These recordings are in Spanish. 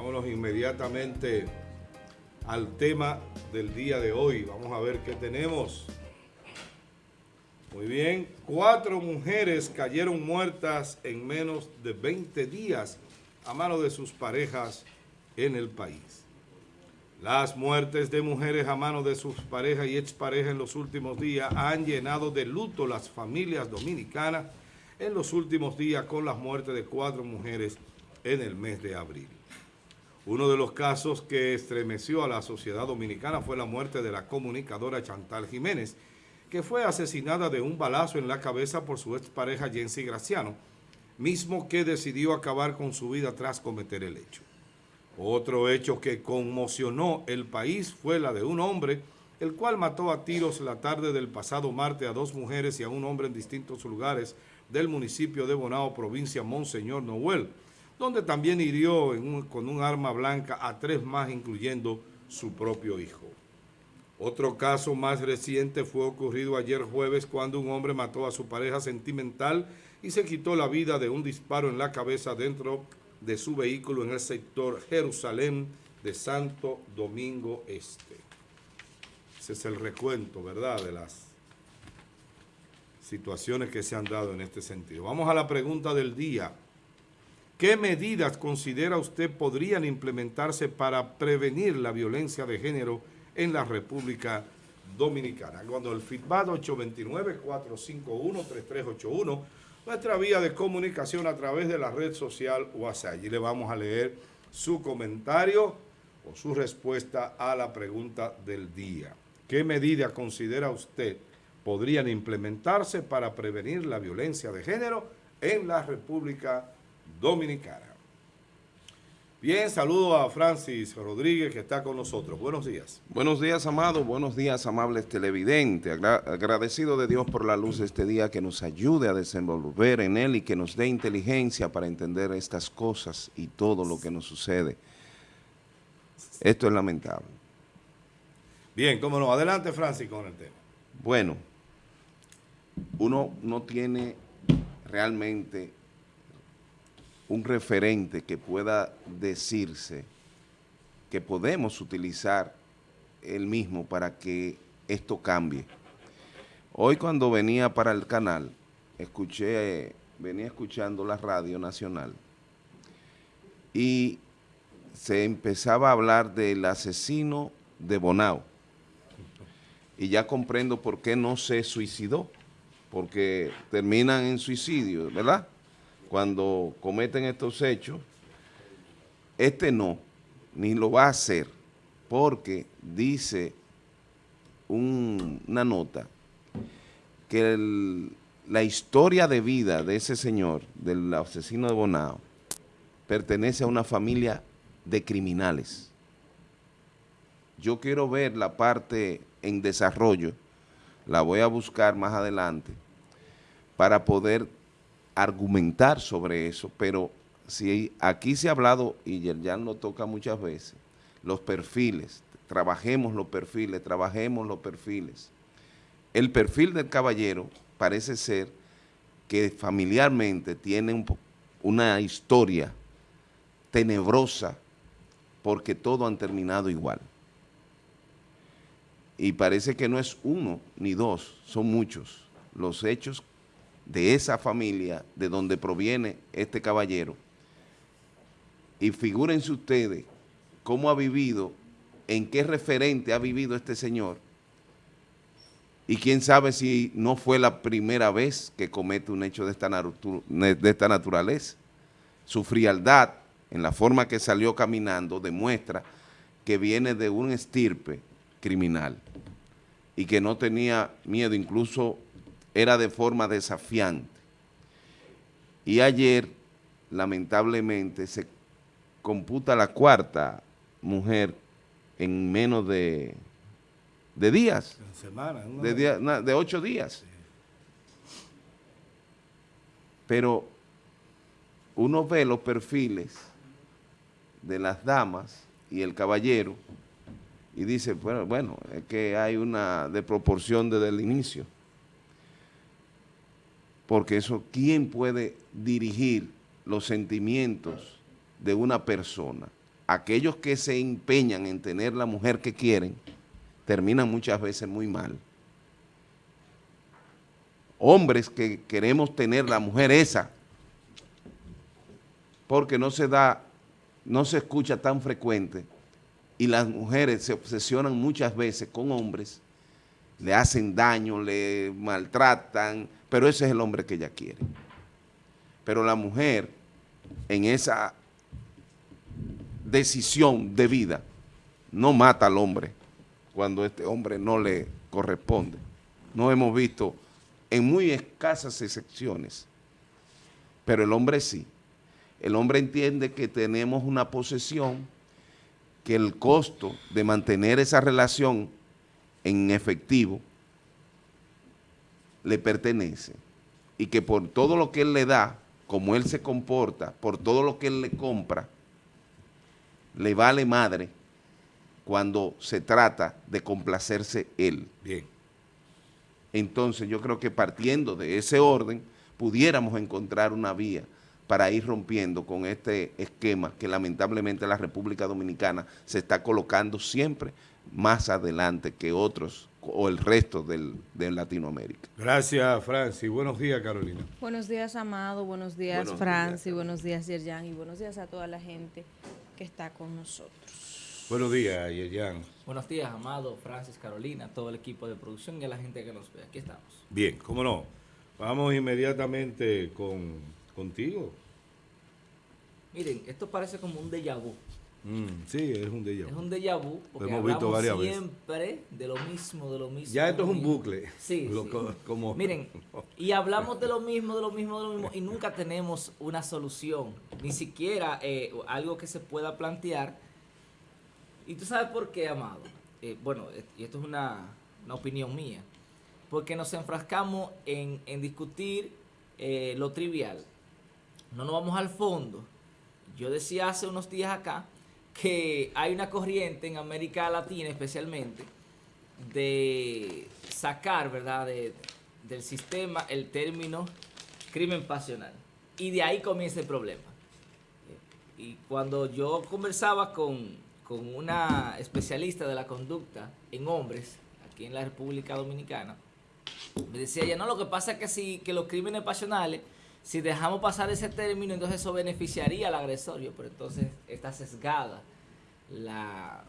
Vámonos inmediatamente al tema del día de hoy. Vamos a ver qué tenemos. Muy bien, cuatro mujeres cayeron muertas en menos de 20 días a mano de sus parejas en el país. Las muertes de mujeres a mano de sus parejas y exparejas en los últimos días han llenado de luto las familias dominicanas en los últimos días con las muertes de cuatro mujeres en el mes de abril. Uno de los casos que estremeció a la sociedad dominicana fue la muerte de la comunicadora Chantal Jiménez, que fue asesinada de un balazo en la cabeza por su expareja Jensi Graciano, mismo que decidió acabar con su vida tras cometer el hecho. Otro hecho que conmocionó el país fue la de un hombre, el cual mató a tiros la tarde del pasado martes a dos mujeres y a un hombre en distintos lugares del municipio de Bonao, provincia Monseñor Noel, donde también hirió con un arma blanca a tres más, incluyendo su propio hijo. Otro caso más reciente fue ocurrido ayer jueves cuando un hombre mató a su pareja sentimental y se quitó la vida de un disparo en la cabeza dentro de su vehículo en el sector Jerusalén de Santo Domingo Este. Ese es el recuento, ¿verdad?, de las situaciones que se han dado en este sentido. Vamos a la pregunta del día. ¿Qué medidas considera usted podrían implementarse para prevenir la violencia de género en la República Dominicana. Cuando el feedback 829-451-3381, nuestra vía de comunicación a través de la red social WhatsApp. Allí le vamos a leer su comentario o su respuesta a la pregunta del día. ¿Qué medidas considera usted podrían implementarse para prevenir la violencia de género en la República Dominicana? Bien, saludo a Francis Rodríguez que está con nosotros. Buenos días. Buenos días, amado. Buenos días, amables televidentes. agradecido de Dios por la luz de este día que nos ayude a desenvolver en él y que nos dé inteligencia para entender estas cosas y todo lo que nos sucede. Esto es lamentable. Bien, cómo no. Adelante, Francis, con el tema. Bueno, uno no tiene realmente un referente que pueda decirse que podemos utilizar el mismo para que esto cambie. Hoy cuando venía para el canal, escuché, venía escuchando la radio nacional y se empezaba a hablar del asesino de Bonao. Y ya comprendo por qué no se suicidó, porque terminan en suicidio, ¿verdad?, cuando cometen estos hechos, este no, ni lo va a hacer, porque dice una nota que la historia de vida de ese señor, del asesino de Bonao, pertenece a una familia de criminales. Yo quiero ver la parte en desarrollo, la voy a buscar más adelante, para poder argumentar sobre eso, pero si aquí se ha hablado, y ya lo toca muchas veces, los perfiles, trabajemos los perfiles, trabajemos los perfiles. El perfil del caballero parece ser que familiarmente tiene una historia tenebrosa porque todo han terminado igual. Y parece que no es uno ni dos, son muchos los hechos de esa familia de donde proviene este caballero. Y figúrense ustedes cómo ha vivido, en qué referente ha vivido este señor. Y quién sabe si no fue la primera vez que comete un hecho de esta, naturaleza. Su frialdad en la forma que salió caminando demuestra que viene de un estirpe criminal y que no tenía miedo, incluso era de forma desafiante. Y ayer, lamentablemente, se computa la cuarta mujer en menos de, de días. Semana, de, de ocho días. Pero uno ve los perfiles de las damas y el caballero y dice, bueno, bueno, es que hay una desproporción desde el inicio porque eso, ¿quién puede dirigir los sentimientos de una persona? aquellos que se empeñan en tener la mujer que quieren, terminan muchas veces muy mal. Hombres que queremos tener la mujer esa, porque no se da, no se escucha tan frecuente, y las mujeres se obsesionan muchas veces con hombres, le hacen daño, le maltratan, pero ese es el hombre que ella quiere. Pero la mujer, en esa decisión de vida, no mata al hombre cuando este hombre no le corresponde. No hemos visto en muy escasas excepciones, pero el hombre sí. El hombre entiende que tenemos una posesión, que el costo de mantener esa relación en efectivo le pertenece y que por todo lo que él le da, como él se comporta, por todo lo que él le compra, le vale madre cuando se trata de complacerse él. Bien. Entonces yo creo que partiendo de ese orden, pudiéramos encontrar una vía para ir rompiendo con este esquema que lamentablemente la República Dominicana se está colocando siempre más adelante que otros o el resto del, de Latinoamérica. Gracias, Francis. Buenos días, Carolina. Buenos días, Amado. Buenos días, buenos Francis. buenos días, Yerjan. Y buenos días a toda la gente que está con nosotros. Buenos días, Yerjan. Buenos días, Amado, Francis, Carolina, todo el equipo de producción y a la gente que nos ve. Aquí estamos. Bien, cómo no. Vamos inmediatamente con, contigo. Miren, esto parece como un déjà vu. Mm, sí, es un déjà vu. Es un déjà vu porque hemos visto varias siempre de lo mismo, de lo mismo. Ya esto es un bucle. Sí, Como... Miren, y hablamos de lo mismo, de lo mismo, de lo mismo, y nunca tenemos una solución, ni siquiera eh, algo que se pueda plantear. Y tú sabes por qué, Amado. Eh, bueno, y esto es una, opinión mía. Porque nos enfrascamos en, discutir eh, lo trivial. No nos vamos al fondo. Yo decía hace unos días acá que hay una corriente en América Latina especialmente de sacar, ¿verdad?, del sistema el término crimen pasional. Y de ahí comienza el problema. Y cuando yo conversaba con, con una especialista de la conducta en hombres, aquí en la República Dominicana, me decía ella, no, lo que pasa es que, si, que los crímenes pasionales si dejamos pasar ese término, entonces eso beneficiaría al agresorio, pero entonces está sesgada la,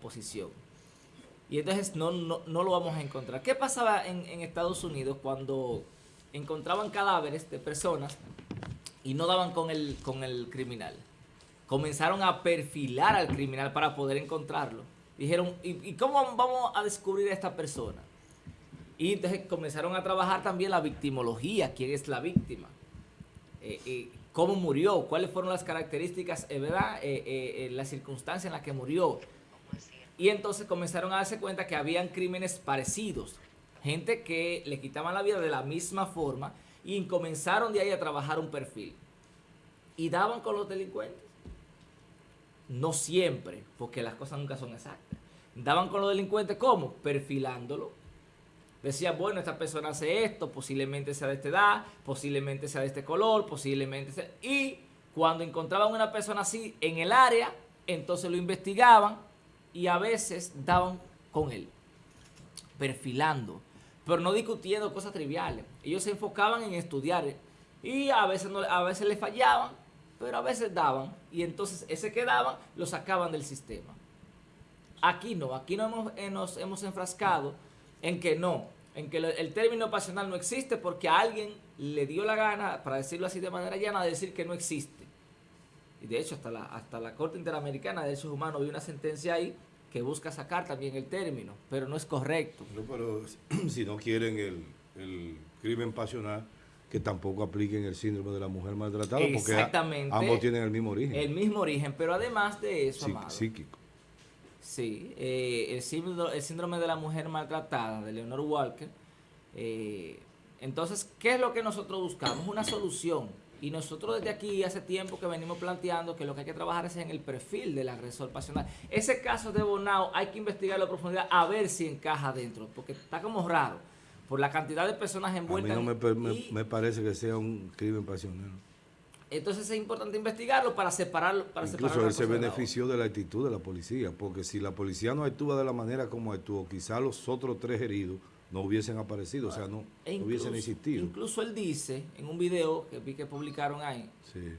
posición. Y entonces no, no, lo vamos a encontrar. ¿Qué pasaba en, Estados Unidos cuando encontraban cadáveres de personas y no daban con el, con el criminal? Comenzaron a perfilar al criminal para poder encontrarlo. Dijeron, ¿y, ¿y cómo vamos a descubrir a esta persona? Y entonces comenzaron a trabajar también la victimología, quién es la víctima, eh, eh, cómo murió, cuáles fueron las características, eh, ¿verdad? las circunstancias en las que murió. Y entonces comenzaron a darse cuenta que habían crímenes parecidos, gente que le quitaban la vida de la misma forma y comenzaron de ahí a trabajar un perfil. Y daban con los delincuentes. No siempre, porque las cosas nunca son exactas. Daban con los delincuentes, ¿cómo? Perfilándolo decía, bueno, esta persona hace esto, posiblemente sea de esta edad, posiblemente sea de este color, posiblemente sea... Y cuando encontraban una persona así en el área, entonces lo investigaban y a veces daban con él, perfilando, pero no discutiendo cosas triviales. Ellos se enfocaban en estudiar y a veces, no, a veces le fallaban, pero a veces daban y entonces ese que daban lo sacaban del sistema. Aquí no, aquí no hemos, eh, nos hemos enfrascado en que no, en que el término pasional no existe porque a alguien le dio la gana, para decirlo así de manera llana, de decir que no existe. Y de hecho, hasta la, hasta la Corte Interamericana de Derechos Humanos hay una sentencia ahí que busca sacar también el término, pero no es correcto. pero si no quieren el, crimen pasional, que tampoco apliquen el síndrome de la mujer maltratada, porque ambos tienen el mismo origen. El mismo origen, pero además de eso, amado, psíquico. Sí, eh, el, síndrome, de la mujer maltratada de Leonor Walker. Eh, entonces, ¿qué es lo que nosotros buscamos? Una solución. Y nosotros desde aquí hace tiempo que venimos planteando que lo que hay que trabajar es en el perfil del agresor pasional. Ese caso de Bonao hay que investigarlo a profundidad a ver si encaja dentro, porque está como raro por la cantidad de personas envueltas. A mí no me, me parece que sea un crimen pasional. Entonces es importante investigarlo para separarlo. Para Incluso él se benefició de la actitud de la policía, porque si la policía no actúa de la manera como actuó, quizá los otros tres heridos no hubiesen aparecido, o sea, no, e hubiesen existido. Incluso él dice en un video que vi que publicaron ahí,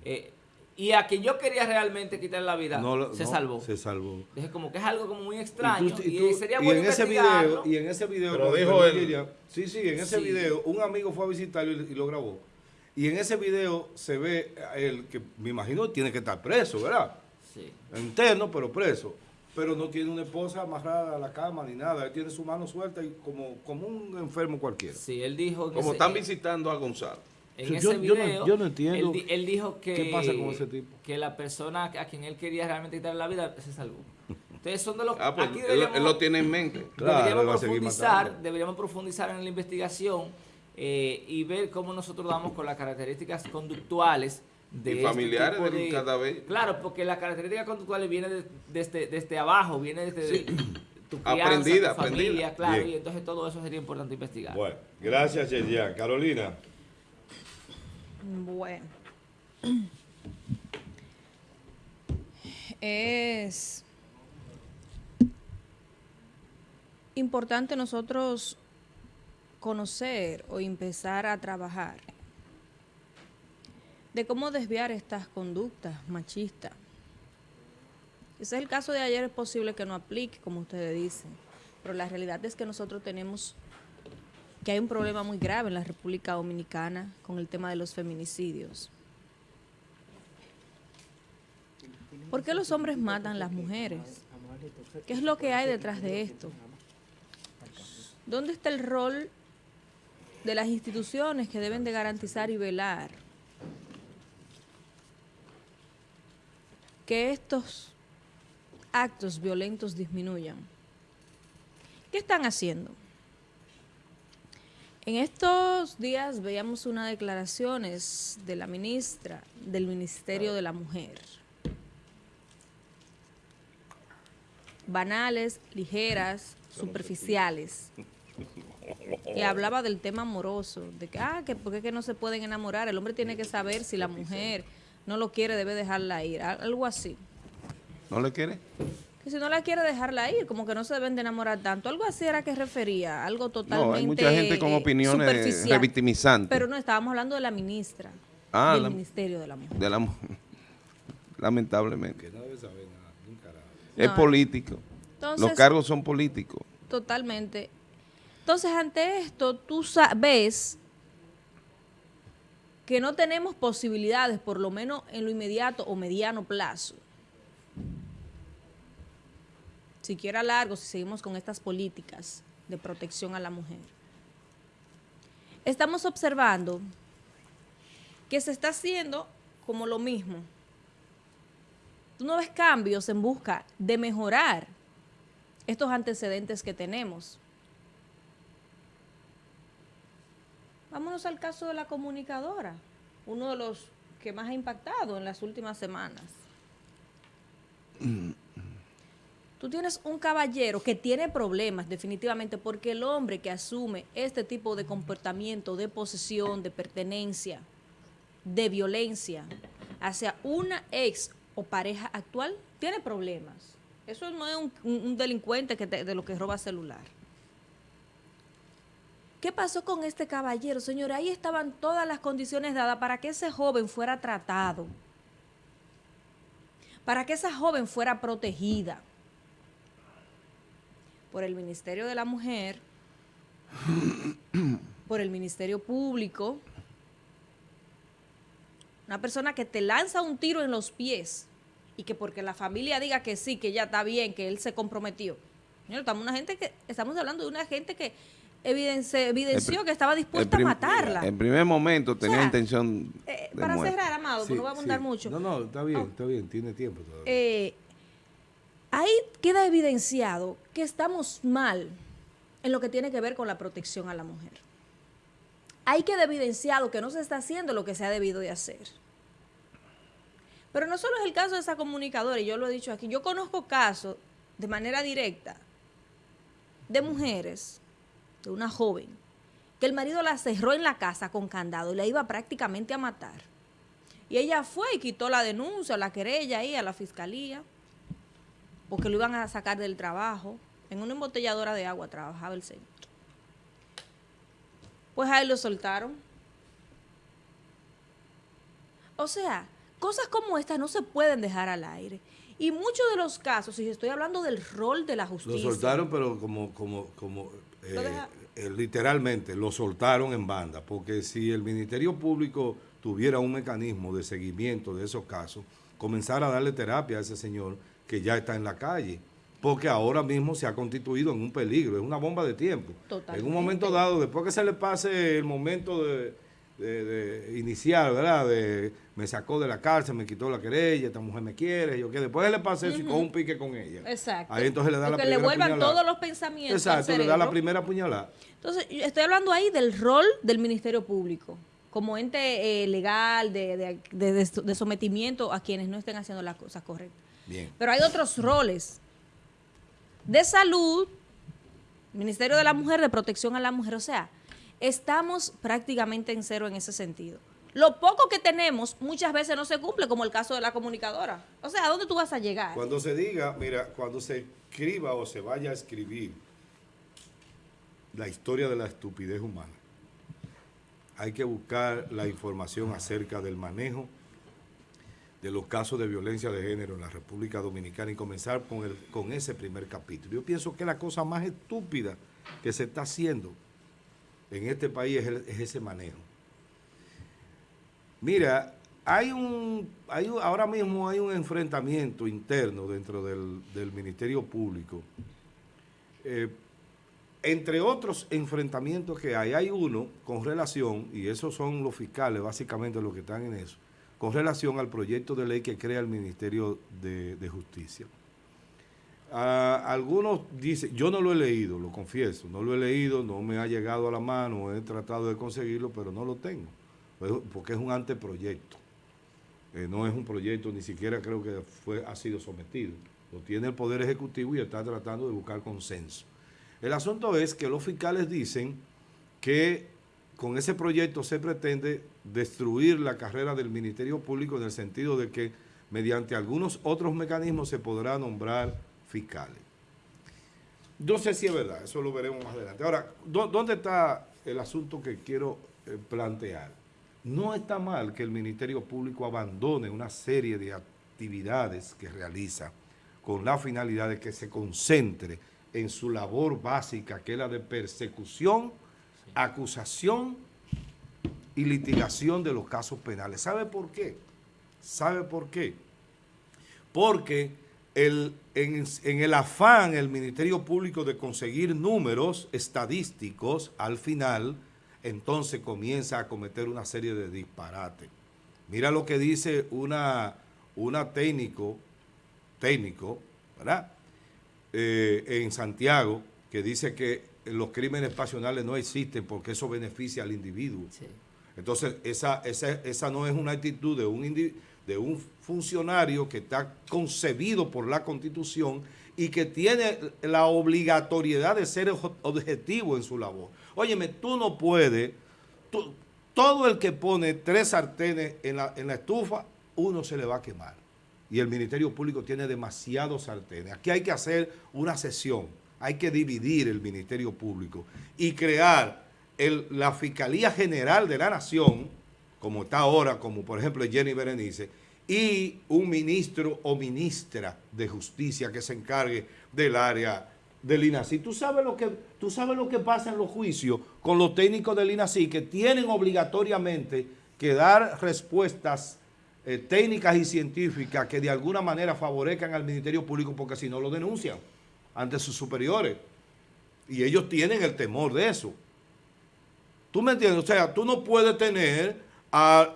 eh, y a quien yo quería realmente quitar la vida, se salvó. Se salvó. Dije como que es algo como muy extraño y, sería bueno en ese video Y en ese video, Pero dijo él. sí, sí, en ese video, un amigo fue a visitarlo y, lo grabó. Y en ese video se ve el que me imagino tiene que estar preso, ¿verdad? Sí. Interno, pero preso pero no tiene una esposa amarrada a la cama ni nada. Él tiene su mano suelta y como, como un enfermo cualquiera. Sí, él dijo... Como están visitando a Gonzalo. En ese video, yo, no, entiendo él, dijo que, qué pasa con ese tipo. que la persona a quien él quería realmente quitar la vida se salvó. Entonces son de los ah, pues, él, lo tiene en mente. deberíamos, profundizar, deberíamos profundizar en la investigación eh, y ver cómo nosotros damos con las características conductuales de y este familiares de, cada vez. Claro, porque las características conductuales vienen desde, desde abajo, viene desde tu crianza, aprendida, tu familia, claro, y entonces todo eso sería importante investigar. Bueno, gracias Yerian. Carolina. Bueno. Es importante nosotros conocer o empezar a trabajar de cómo desviar estas conductas machistas. Ese es el caso de ayer, es posible que no aplique, como ustedes dicen, pero la realidad es que nosotros tenemos que hay un problema muy grave en la República Dominicana con el tema de los feminicidios. ¿Por qué los hombres matan a las mujeres? ¿Qué es lo que hay detrás de esto? ¿Dónde está el rol de las instituciones que deben de garantizar y velar que estos actos violentos disminuyan. ¿Qué están haciendo? En estos días veíamos unas declaraciones de la ministra del Ministerio de la Mujer. Banales, ligeras, superficiales. Y hablaba del tema amoroso, de que, ah, que por qué no se pueden enamorar. El hombre tiene que saber si la mujer no lo quiere, debe dejarla ir, algo así. ¿No le quiere? Que si no la quiere dejarla ir, como que no se deben de enamorar tanto. Algo así era que refería, algo totalmente No, hay mucha gente con opiniones revictimizantes. Pero no, estábamos hablando de la ministra ah, del Ministerio de la Mujer. De la Mujer. Lamentablemente. Que no debe saber nada, Es político. Los cargos son políticos. Totalmente. Entonces, ante esto, tú sabes que no tenemos posibilidades, por lo menos en lo inmediato o mediano plazo, siquiera largo, si seguimos con estas políticas de protección a la mujer. Estamos observando que se está haciendo como lo mismo. Tú no ves cambios en busca de mejorar estos antecedentes que tenemos. Vámonos al caso de la comunicadora, uno de los que más ha impactado en las últimas semanas. Tú tienes un caballero que tiene problemas definitivamente porque el hombre que asume este tipo de comportamiento de posesión, de pertenencia, de violencia hacia una ex o pareja actual, tiene problemas. Eso no es un, delincuente que de lo que roba celular. ¿Qué pasó con este caballero? Señor, ahí estaban todas las condiciones dadas para que ese joven fuera tratado, para que esa joven fuera protegida por el Ministerio de la Mujer, por el Ministerio Público, una persona que te lanza un tiro en los pies y que porque la familia diga que sí, que ya está bien, que él se comprometió. Estamos, una gente que, estamos hablando de una gente que evidenció que estaba dispuesta a matarla. En primer momento tenía intención eh, Para cerrar, Amado, porque no va a abundar mucho. No, no, está bien, está bien, tiene tiempo todavía. Eh, ahí queda evidenciado que estamos mal en lo que tiene que ver con la protección a la mujer. Ahí queda evidenciado que no se está haciendo lo que se ha debido de hacer. Pero no solo es el caso de esa comunicadora, y yo lo he dicho aquí, yo conozco casos de manera directa de mujeres de una joven, que el marido la cerró en la casa con candado y la iba prácticamente a matar. Y ella fue y quitó la denuncia, la querella ahí a la fiscalía, porque lo iban a sacar del trabajo. En una embotelladora de agua trabajaba el señor. Pues ahí lo soltaron. O sea, cosas como estas no se pueden dejar al aire. Y muchos de los casos, y estoy hablando del rol de la justicia. Lo soltaron, pero como, como, como eh, eh, literalmente, lo soltaron en banda. Porque si el Ministerio Público tuviera un mecanismo de seguimiento de esos casos, comenzar a darle terapia a ese señor que ya está en la calle. Porque ahora mismo se ha constituido en un peligro, es una bomba de tiempo. En un momento dado, después que se le pase el momento de, iniciar, ¿verdad? De me sacó de la cárcel, me quitó la querella, esta mujer me quiere, yo que después le pase eso y con un pique con ella. Exacto. Ahí entonces le da la primera le vuelvan todos los pensamientos. Exacto, le da la primera puñalada. Entonces, estoy hablando ahí del rol del Ministerio Público como ente eh, legal de, de, sometimiento a quienes no estén haciendo las cosas correctas. Bien. Pero hay otros roles de salud, Ministerio de la Mujer, de protección a la mujer. O sea, estamos prácticamente en cero en ese sentido. Lo poco que tenemos muchas veces no se cumple, como el caso de la comunicadora. O sea, ¿a dónde tú vas a llegar? Cuando se diga, mira, cuando se escriba o se vaya a escribir la historia de la estupidez humana, hay que buscar la información acerca del manejo de los casos de violencia de género en la República Dominicana y comenzar con, el, con ese primer capítulo. Yo pienso que la cosa más estúpida que se está haciendo en este país es, ese manejo. Mira, hay un, hay, ahora mismo hay un enfrentamiento interno dentro del, Ministerio Público eh, entre otros enfrentamientos que hay, hay uno con relación, y esos son los fiscales básicamente los que están en eso, con relación al proyecto de ley que crea el Ministerio de, Justicia. Algunos dicen, yo no lo he leído, lo confieso, no lo he leído, no me ha llegado a la mano, he tratado de conseguirlo, pero no lo tengo, pues, porque es un anteproyecto. Eh, no es un proyecto, ni siquiera creo que fue, ha sido sometido. Lo tiene el Poder Ejecutivo y está tratando de buscar consenso. El asunto es que los fiscales dicen que con ese proyecto se pretende destruir la carrera del Ministerio Público en el sentido de que mediante algunos otros mecanismos se podrá nombrar fiscales. No sé si es verdad, eso lo veremos más adelante. Ahora, ¿dónde está el asunto que quiero eh, plantear? No está mal que el Ministerio Público abandone una serie de actividades que realiza con la finalidad de que se concentre en su labor básica, que es la de persecución, acusación y litigación de los casos penales. ¿Sabe por qué? ¿Sabe por qué? Porque el, en, en, el afán el Ministerio Público de conseguir números estadísticos, al final, entonces comienza a cometer una serie de disparates. Mira lo que dice una, una técnico, técnico, ¿verdad? Eh, en Santiago que dice que los crímenes pasionales no existen porque eso beneficia al individuo. Entonces, esa, esa, no es una actitud de un, de un funcionario que está concebido por la Constitución y que tiene la obligatoriedad de ser objetivo en su labor. Óyeme, tú no puedes, todo el que pone tres sartenes en la, en la estufa, uno se le va a quemar y el Ministerio Público tiene demasiados sartenes. Aquí hay que hacer una sesión, hay que dividir el Ministerio Público y crear la Fiscalía General de la Nación, como está ahora, como por ejemplo Jenny Berenice, y un ministro o ministra de Justicia que se encargue del área del INACI. ¿Tú sabes, lo que, tú sabes lo que pasa en los juicios con los técnicos del INACI que tienen obligatoriamente que dar respuestas eh, técnicas y científicas que de alguna manera favorezcan al Ministerio Público porque si no lo denuncian ante sus superiores. Y ellos tienen el temor de eso. ¿Tú me entiendes? O sea, tú no puedes tener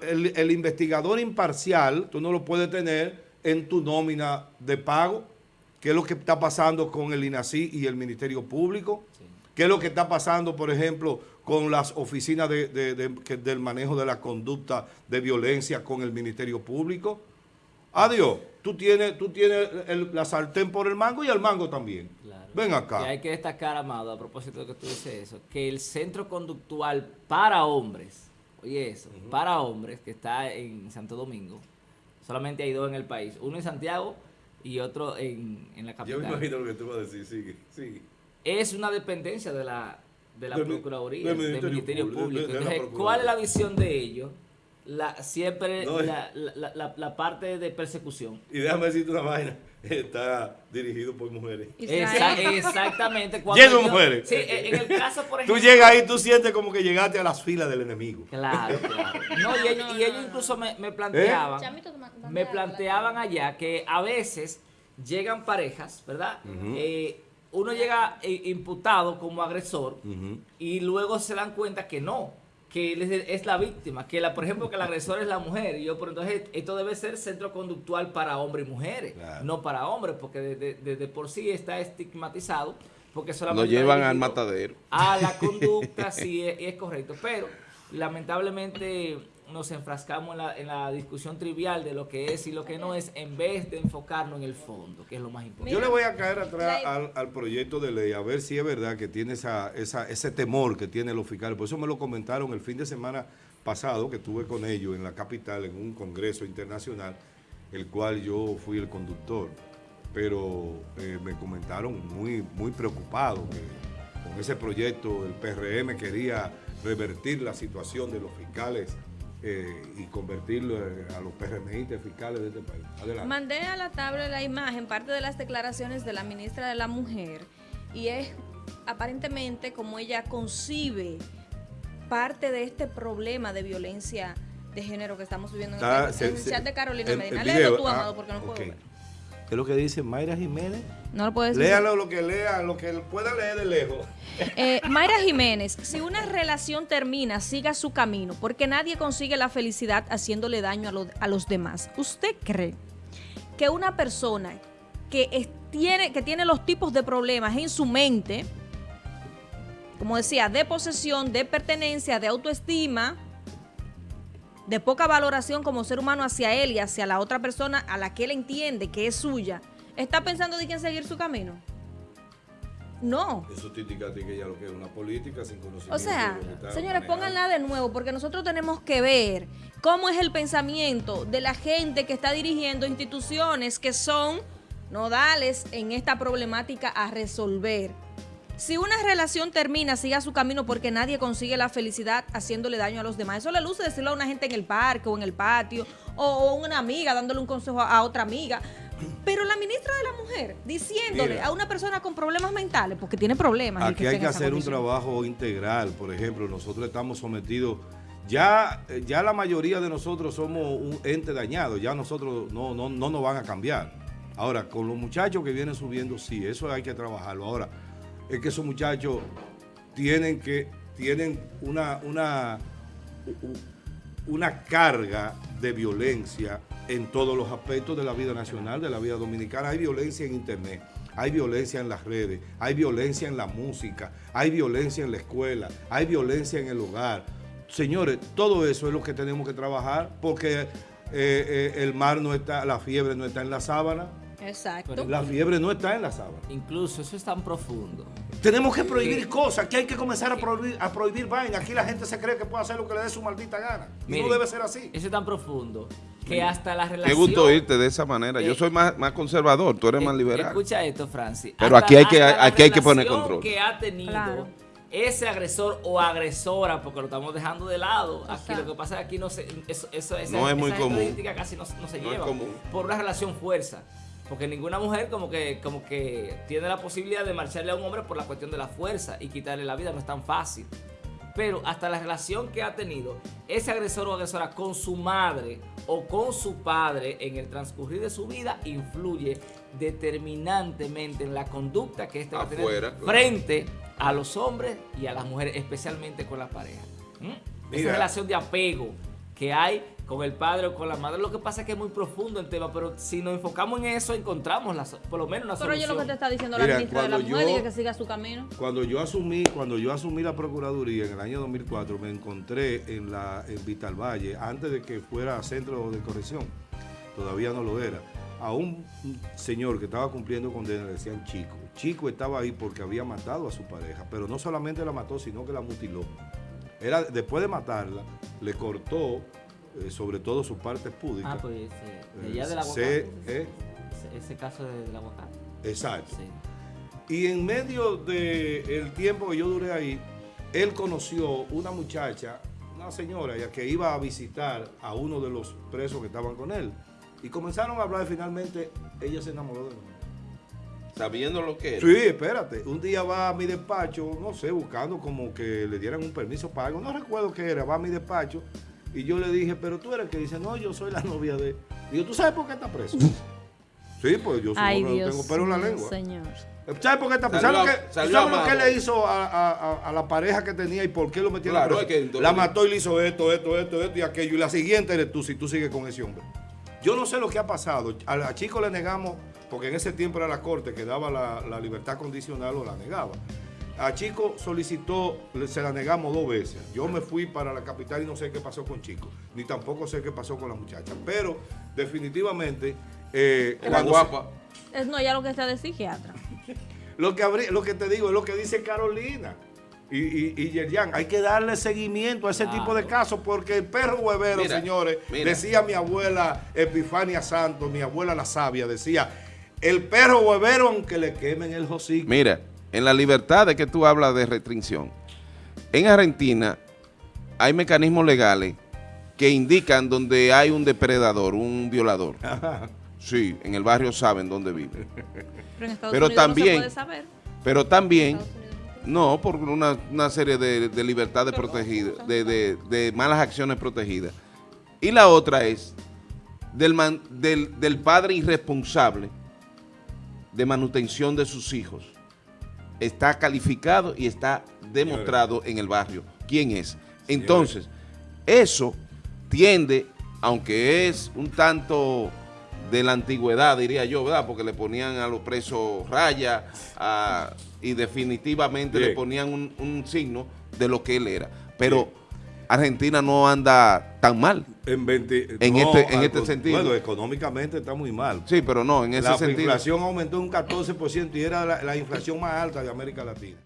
el, investigador imparcial, tú no lo puedes tener en tu nómina de pago, que es lo que está pasando con el INACI y el Ministerio Público, qué es lo que está pasando, por ejemplo, con las oficinas del manejo de la conducta de violencia con el Ministerio Público. Adiós, tú tienes, tú tienes la sartén por el mango y el mango también. Ven acá. Y hay que destacar, Amado, a propósito de que tú dices eso, que el centro conductual para hombres oye eso, para hombres que está en Santo Domingo, solamente hay dos en el país, uno en Santiago y otro en, la capital. Yo me imagino lo que tú vas a decir, sigue, sigue. Es una dependencia de la, de la Procuraduría, del Ministerio, Público. Entonces, ¿cuál es la visión de ellos? La, siempre la, la, la, parte de persecución. Y déjame decirte una vaina está dirigido por mujeres. exactamente. Lleno mujeres. Sí, en el caso, por ejemplo. Tú llegas ahí, tú sientes como que llegaste a las filas del enemigo. Claro, claro. No, y, ellos, incluso me, planteaban, me planteaban allá que a veces llegan parejas, ¿verdad? Eh, uno llega eh, imputado como agresor y luego se dan cuenta que no que es la víctima, que la, por ejemplo, que el agresor es la mujer. Y yo, por entonces, esto debe ser centro conductual para hombres y mujeres, no para hombres, porque desde por sí está estigmatizado, porque solamente... Lo llevan al matadero. A la conducta, sí, es correcto. Pero, lamentablemente, nos enfrascamos en la, discusión trivial de lo que es y lo que no es, en vez de enfocarnos en el fondo, que es lo más importante. Yo le voy a caer atrás al, proyecto de ley, a ver si es verdad que tiene esa, ese temor que tienen los fiscales. Por eso me lo comentaron el fin de semana pasado, que estuve con ellos en la capital, en un congreso internacional, el cual yo fui el conductor. Pero eh, me comentaron muy, muy preocupados que con ese proyecto el PRM quería revertir la situación de los fiscales eh, y convertirlo a los PRMistas fiscales de este país. Adelante. Mandé a la tabla la imagen, parte de las declaraciones de la ministra de la Mujer, y es aparentemente como ella concibe parte de este problema de violencia de género que estamos viviendo en el, chat de Carolina Medina. Léelo tú, ah, Amado, porque no puedo ver. ¿Qué es lo que dice Mayra Jiménez? No lo puedes decir. Léalo lo que lea, lo que pueda leer de lejos. Eh, Mayra Jiménez, si una relación termina, siga su camino, porque nadie consigue la felicidad haciéndole daño a, los demás. ¿Usted cree que una persona que tiene, que tiene los tipos de problemas en su mente, como decía, de posesión, de pertenencia, de autoestima, de poca valoración como ser humano hacia él y hacia la otra persona a la que él entiende que es suya, ¿está pensando de quién seguir su camino? No. Eso te indica que ella lo que es una política sin conocimiento. O sea, señores, pónganla de nuevo porque nosotros tenemos que ver cómo es el pensamiento de la gente que está dirigiendo instituciones que son nodales en esta problemática a resolver. Si una relación termina, siga su camino porque nadie consigue la felicidad haciéndole daño a los demás. Eso le luce decirlo a una gente en el parque o en el patio o una amiga dándole un consejo a otra amiga. Pero la ministra de la Mujer diciéndole a una persona con problemas mentales, porque tiene problemas. Aquí hay que hacer un trabajo integral. Por ejemplo, nosotros estamos sometidos ya, ya la mayoría de nosotros somos un ente dañado, ya nosotros no, no, no nos van a cambiar. Ahora, con los muchachos que vienen subiendo, sí, eso hay que trabajarlo. Ahora, es que esos muchachos tienen que tienen una, una, una carga de violencia en todos los aspectos de la vida nacional, de la vida dominicana. Hay violencia en internet, hay violencia en las redes, hay violencia en la música, hay violencia en la escuela, hay violencia en el hogar. Señores, todo eso es lo que tenemos que trabajar porque eh, eh, el mar no está, la fiebre no está en la sábana, Exacto. La fiebre no está en la sábana. Incluso eso es tan profundo. Tenemos que prohibir cosas, que hay que comenzar a prohibir, a prohibir vainas. Aquí la gente se cree que puede hacer lo que le dé su maldita gana. no debe ser así. Eso es tan profundo que hasta la relación... Qué gusto irte de esa manera. Yo soy más, más conservador, tú eres más liberal. Escucha esto, Francis. Pero aquí hay que, aquí hay que poner control. que ha tenido ese agresor o agresora, porque lo estamos dejando de lado. Aquí lo que pasa es que aquí no se, eso, eso, esa, no es muy común. casi no, se lleva. Por una relación fuerza. Porque ninguna mujer como que, como que tiene la posibilidad de marcharle a un hombre por la cuestión de la fuerza y quitarle la vida, no es tan fácil. Pero hasta la relación que ha tenido ese agresor o agresora con su madre o con su padre en el transcurrir de su vida influye determinantemente en la conducta que éste va a tener frente a los hombres y a las mujeres, especialmente con la pareja. ¿Mm? Esa relación de apego que hay con el padre o con la madre. Lo que pasa es que es muy profundo el tema, pero si nos enfocamos en eso, encontramos por lo menos una solución. Pero yo lo que te está diciendo la ministra de la Mujer que siga su camino. Cuando yo asumí, cuando yo asumí la Procuraduría en el año 2004, me encontré en, la, en Vital Valle, antes de que fuera centro de corrección, todavía no lo era, a un señor que estaba cumpliendo condena, le decían Chico. Chico estaba ahí porque había matado a su pareja, pero no solamente la mató, sino que la mutiló. Era, después de matarla, le cortó eh, sobre todo sus partes púdicas. Ah, pues eh, de Eh, allá del se- aguacate. eh, Ese, ese caso de- del aguacate. exacto. Sí. Y en medio del tiempo que yo duré ahí, él conoció una muchacha, una señora ya que iba a visitar a uno de los presos que estaban con él. Y comenzaron a hablar y finalmente ella se enamoró de mí. Sabiendo lo que era. Sí, espérate. Un día va a mi despacho, no sé, buscando como que le dieran un permiso para algo. No recuerdo qué era. Va a mi despacho y yo le dije, pero tú eres el que dice, no, yo soy la novia de. Digo, ¿tú sabes por qué está preso? sí, pues yo Ay, no Dios tengo pelo en la lengua. señor. ¿Sabes por qué está preso? ¿Sabes lo que, salió ¿sabes lo que amado. le hizo a, a- a- a la pareja que tenía y por qué lo metieron Claro, preso? es que- la mató y le hizo esto, esto, esto, esto y aquello. Y la siguiente eres tú, si tú sigues con ese hombre. Yo no sé lo que ha pasado. A, a Chico le negamos, porque en ese tiempo era la corte que daba la, la libertad condicional o la negaba. A Chico solicitó, se la negamos dos veces. Yo me fui para la capital y no sé qué pasó con Chico, ni tampoco sé qué pasó con la muchacha. Pero definitivamente, eh, cuando se- guapa. Es, no, ya lo que está de psiquiatra. lo que, habrí- lo que te digo es lo que dice Carolina y, y, y Yerjan. Hay que darle seguimiento a ese Claro. tipo de casos porque el perro huevero, Mira, señores, mira. decía mi abuela Epifania Santos, mi abuela la sabia, decía, el perro huevero aunque le quemen el hocico. Mira, en la libertad de que tú hablas de restricción, en Argentina hay mecanismos legales que indican donde hay un depredador, un violador. Sí, en el barrio saben dónde vive. Pero en Estados Pero Unidos no también- se puede saber. Pero también, no no, por una, una serie de, de libertades Pero no, protegidas, no, de, de- de malas acciones protegidas. Y la otra es del, man- del, del padre irresponsable de manutención de sus hijos. Está calificado y está demostrado en el barrio quién es. Entonces, eso tiende, aunque es un tanto de la antigüedad, diría yo, ¿verdad? Porque le ponían a los presos raya y definitivamente le ponían un, un signo de lo que él era. Pero Bien. Argentina no anda tan mal. En, 20 En no, este- en este sentido. Bueno, económicamente está muy mal. Sí, pero no, en ese la sentido. inflación aumentó un 14% y era la- la inflación más alta de América Latina.